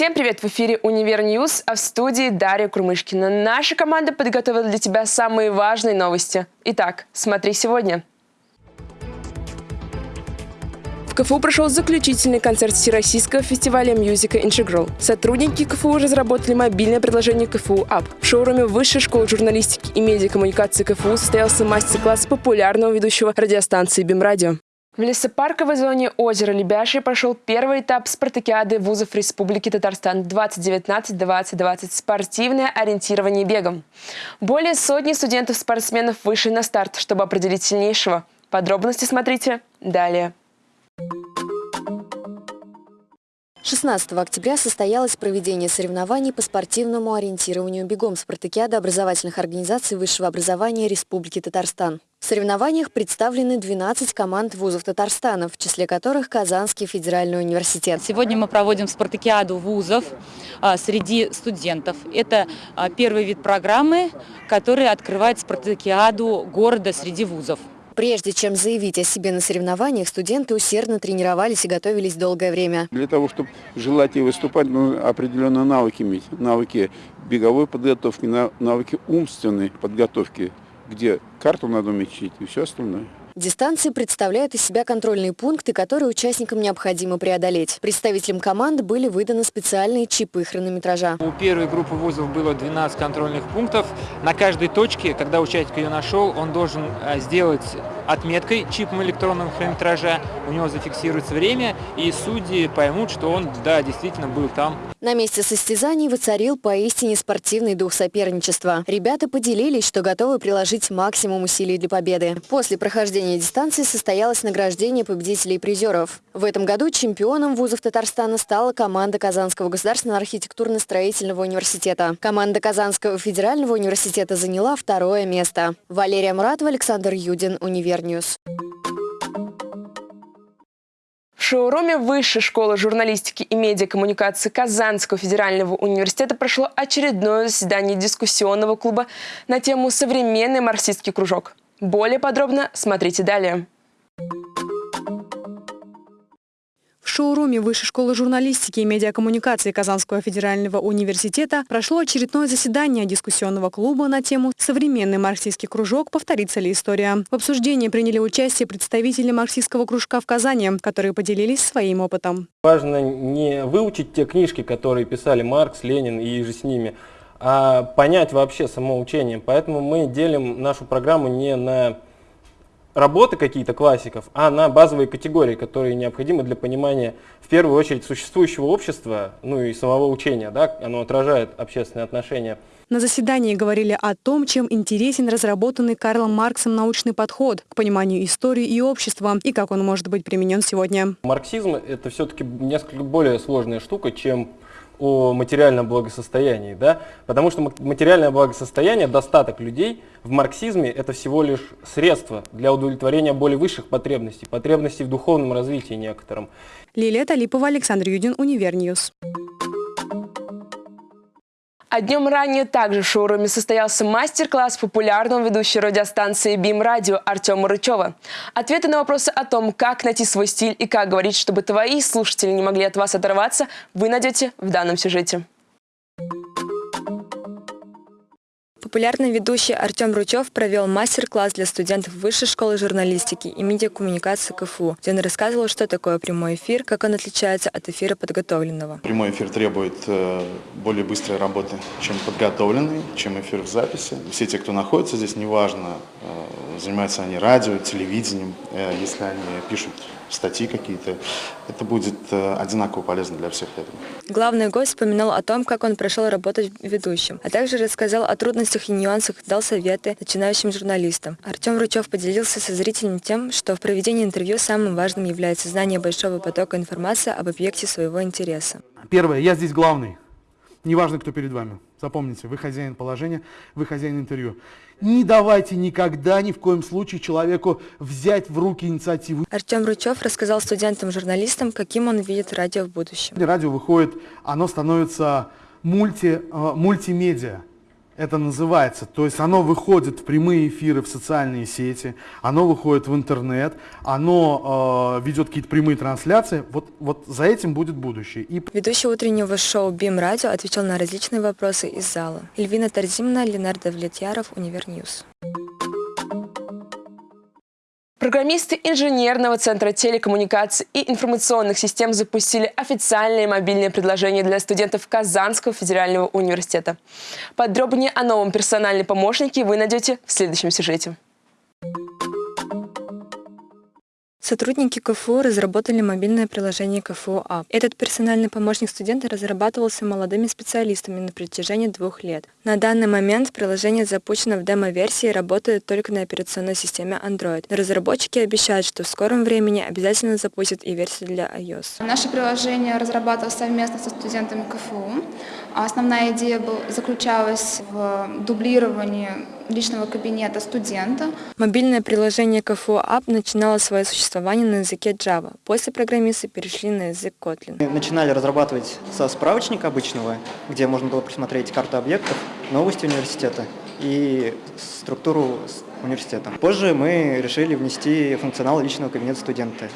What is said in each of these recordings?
Всем привет! В эфире «Универ News», а в студии Дарья Курмышкина. Наша команда подготовила для тебя самые важные новости. Итак, смотри сегодня. В КФУ прошел заключительный концерт Всероссийского фестиваля «Music Интеграл». Сотрудники КФУ разработали мобильное приложение КФУ App. В шоуруме Высшей школы журналистики и медиакоммуникации КФУ состоялся мастер-класс популярного ведущего радиостанции «БИМ-радио». В лесопарковой зоне озера Лебяжье прошел первый этап спартакиады вузов Республики Татарстан 2019-2020 «Спортивное ориентирование бегом». Более сотни студентов-спортсменов вышли на старт, чтобы определить сильнейшего. Подробности смотрите далее. 16 октября состоялось проведение соревнований по спортивному ориентированию бегом спартакиады образовательных организаций высшего образования Республики Татарстан. В соревнованиях представлены 12 команд вузов Татарстана, в числе которых Казанский федеральный университет. Сегодня мы проводим спартакиаду вузов а, среди студентов. Это а, первый вид программы, который открывает спартакиаду города среди вузов. Прежде чем заявить о себе на соревнованиях, студенты усердно тренировались и готовились долгое время. Для того, чтобы желать и выступать, ну, определенные навыки иметь. Навыки беговой подготовки, навыки умственной подготовки, где карту надо уметь и все остальное. Дистанции представляют из себя контрольные пункты, которые участникам необходимо преодолеть. Представителям команд были выданы специальные чипы хронометража. У первой группы вузов было 12 контрольных пунктов. На каждой точке, когда участник ее нашел, он должен э, сделать отметкой чипом электронного хронометража, у него зафиксируется время, и судьи поймут, что он, да, действительно был там. На месте состязаний воцарил поистине спортивный дух соперничества. Ребята поделились, что готовы приложить максимум усилий для победы. После прохождения дистанции состоялось награждение победителей и призеров. В этом году чемпионом вузов Татарстана стала команда Казанского государственного архитектурно-строительного университета. Команда Казанского федерального университета заняла второе место. Валерия Муратова, Александр Юдин, Универ. Универ News. В шоуруме Высшей школы журналистики и медиакоммуникации Казанского федерального университета прошло очередное заседание дискуссионного клуба на тему «Современный марксистский кружок». Более подробно смотрите далее. Шоуруме Высшей школы журналистики и медиакоммуникации Казанского федерального университета прошло очередное заседание дискуссионного клуба на тему «Современный марксистский кружок. Повторится ли история?». В обсуждении приняли участие представители марксистского кружка в Казани, которые поделились своим опытом. Важно не выучить те книжки, которые писали Маркс, Ленин и же с ними, а понять вообще само учение. Поэтому мы делим нашу программу не на работы какие-то классиков, а на базовые категории, которые необходимы для понимания, в первую очередь, существующего общества, ну и самого учения, да, оно отражает общественные отношения. На заседании говорили о том, чем интересен разработанный Карлом Марксом научный подход к пониманию истории и общества, и как он может быть применен сегодня. Марксизм – это все-таки несколько более сложная штука, чем о материальном благосостоянии, да? потому что материальное благосостояние, достаток людей в марксизме это всего лишь средство для удовлетворения более высших потребностей, потребностей в духовном развитии некоторым. Лилия Талипова, Александр Юдин, Универ News. А днем ранее также в шоуруме состоялся мастер-класс популярного ведущего радиостанции БИМ Радио Артема Рычева. Ответы на вопросы о том, как найти свой стиль и как говорить, чтобы твои слушатели не могли от вас оторваться, вы найдете в данном сюжете. Популярный ведущий Артем Ручев провел мастер-класс для студентов Высшей школы журналистики и медиакоммуникации КФУ, где он рассказывал, что такое прямой эфир, как он отличается от эфира подготовленного. Прямой эфир требует э, более быстрой работы, чем подготовленный, чем эфир в записи. Все те, кто находится здесь, неважно, э, занимаются они радио, телевидением, э, если они пишут статьи какие-то, это будет э, одинаково полезно для всех, я Главный гость вспоминал о том, как он пришел работать ведущим, а также рассказал о трудностях и нюансах, дал советы начинающим журналистам. Артем Ручев поделился со зрителями тем, что в проведении интервью самым важным является знание большого потока информации об объекте своего интереса. Первое. Я здесь главный. Неважно, кто перед вами. Запомните, вы хозяин положения, вы хозяин интервью. Не давайте никогда, ни в коем случае человеку взять в руки инициативу. Артем Ручев рассказал студентам-журналистам, каким он видит радио в будущем. Радио выходит, оно становится мульти, э, мультимедиа. Это называется. То есть оно выходит в прямые эфиры в социальные сети, оно выходит в интернет, оно э, ведет какие-то прямые трансляции. Вот, вот за этим будет будущее. И... Ведущий утреннего шоу «Бим Радио» отвечал на различные вопросы из зала. Эльвина Тарзимна, Ленардо Влетьяров, Универ News. Программисты инженерного центра телекоммуникаций и информационных систем запустили официальное мобильное приложение для студентов Казанского федерального университета. Подробнее о новом персональном помощнике вы найдете в следующем сюжете. Сотрудники КФУ разработали мобильное приложение КФУ App. Этот персональный помощник студента разрабатывался молодыми специалистами на протяжении двух лет. На данный момент приложение запущено в демо-версии и работает только на операционной системе Android. Но разработчики обещают, что в скором времени обязательно запустят и версию для iOS. Наше приложение разрабатывалось совместно со студентами КФУ. Основная идея заключалась в дублировании личного кабинета студента. Мобильное приложение КФУ App начинало свое существование на языке Java. После программисты перешли на язык Kotlin. Мы начинали разрабатывать со справочника обычного, где можно было просмотреть карту объектов, новости университета и структуру университета. Позже мы решили внести функционал личного кабинета студента.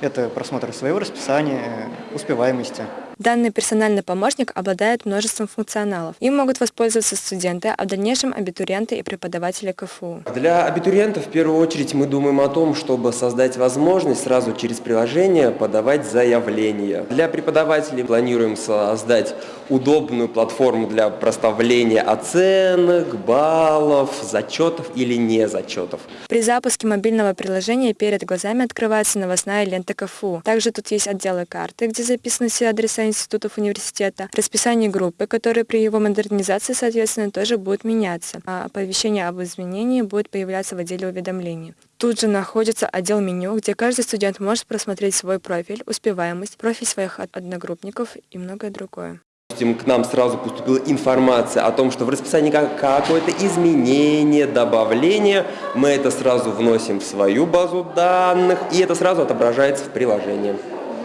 Это просмотр своего расписания, успеваемости. Данный персональный помощник обладает множеством функционалов. Им могут воспользоваться студенты, а в дальнейшем абитуриенты и преподаватели КФУ. Для абитуриентов в первую очередь мы думаем о том, чтобы создать возможность сразу через приложение подавать заявления. Для преподавателей планируем создать удобную платформу для проставления оценок, баллов, зачетов или не зачетов. При запуске мобильного приложения перед глазами открывается новостная лента КФУ. Также тут есть отделы карты, где записаны все адреса институтов университета, расписание группы, которое при его модернизации, соответственно, тоже будет меняться, а оповещение об изменении будет появляться в отделе уведомлений. Тут же находится отдел меню, где каждый студент может просмотреть свой профиль, успеваемость, профиль своих одногруппников и многое другое. К нам сразу поступила информация о том, что в расписании какое-то изменение, добавление. Мы это сразу вносим в свою базу данных, и это сразу отображается в приложении.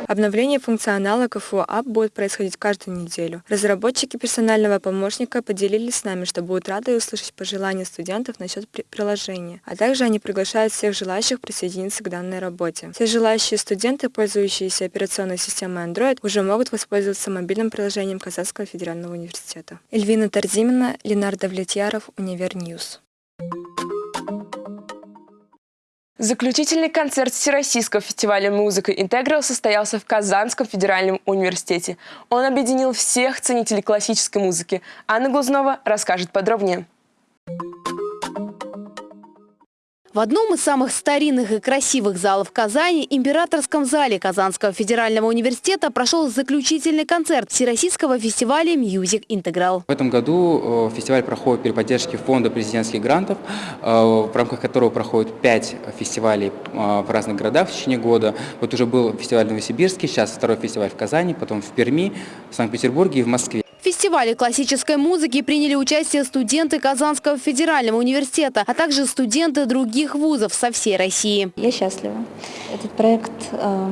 Обновление функционала КФУ App будет происходить каждую неделю. Разработчики персонального помощника поделились с нами, что будут рады услышать пожелания студентов насчет приложения, а также они приглашают всех желающих присоединиться к данной работе. Все желающие студенты, пользующиеся операционной системой Android, уже могут воспользоваться мобильным приложением Казанского федерального университета. Эльвина Тарзимина, Ленардо Влетьяров, Универ News. Заключительный концерт Всероссийского фестиваля музыки «Интеграл» состоялся в Казанском федеральном университете. Он объединил всех ценителей классической музыки. Анна Глазнова расскажет подробнее. В одном из самых старинных и красивых залов Казани, Императорском зале Казанского федерального университета, прошел заключительный концерт Всероссийского фестиваля «Music Интеграл». В этом году э, фестиваль проходит при поддержке фонда президентских грантов, э, в рамках которого проходит пять фестивалей э, в разных городах в течение года. Вот уже был фестиваль в Новосибирске, сейчас второй фестиваль в Казани, потом в Перми, в Санкт-Петербурге и в Москве. Фестивале классической музыки приняли участие студенты Казанского федерального университета, а также студенты других вузов со всей России. Я счастлива. Этот проект э,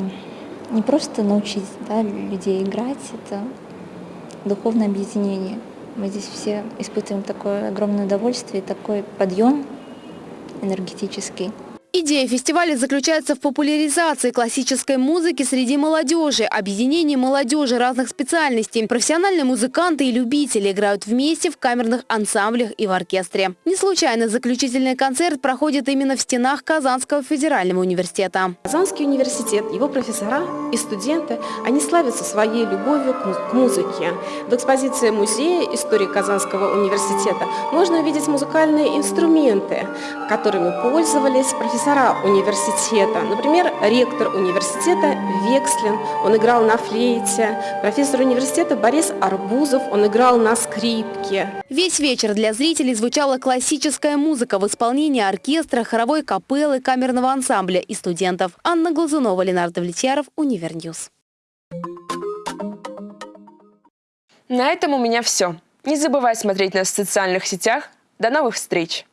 не просто научить да, людей играть, это духовное объединение. Мы здесь все испытываем такое огромное удовольствие, такой подъем энергетический. Идея фестиваля заключается в популяризации классической музыки среди молодежи, объединении молодежи разных специальностей. Профессиональные музыканты и любители играют вместе в камерных ансамблях и в оркестре. Не случайно заключительный концерт проходит именно в стенах Казанского федерального университета. Казанский университет, его профессора и студенты, они славятся своей любовью к музыке. В экспозиции музея истории Казанского университета можно увидеть музыкальные инструменты, которыми пользовались профессора профессора университета. Например, ректор университета Векслин, он играл на флейте. Профессор университета Борис Арбузов, он играл на скрипке. Весь вечер для зрителей звучала классическая музыка в исполнении оркестра, хоровой капеллы, камерного ансамбля и студентов. Анна Глазунова, Ленардо Влетьяров, Универ News. На этом у меня все. Не забывай смотреть нас в социальных сетях. До новых встреч!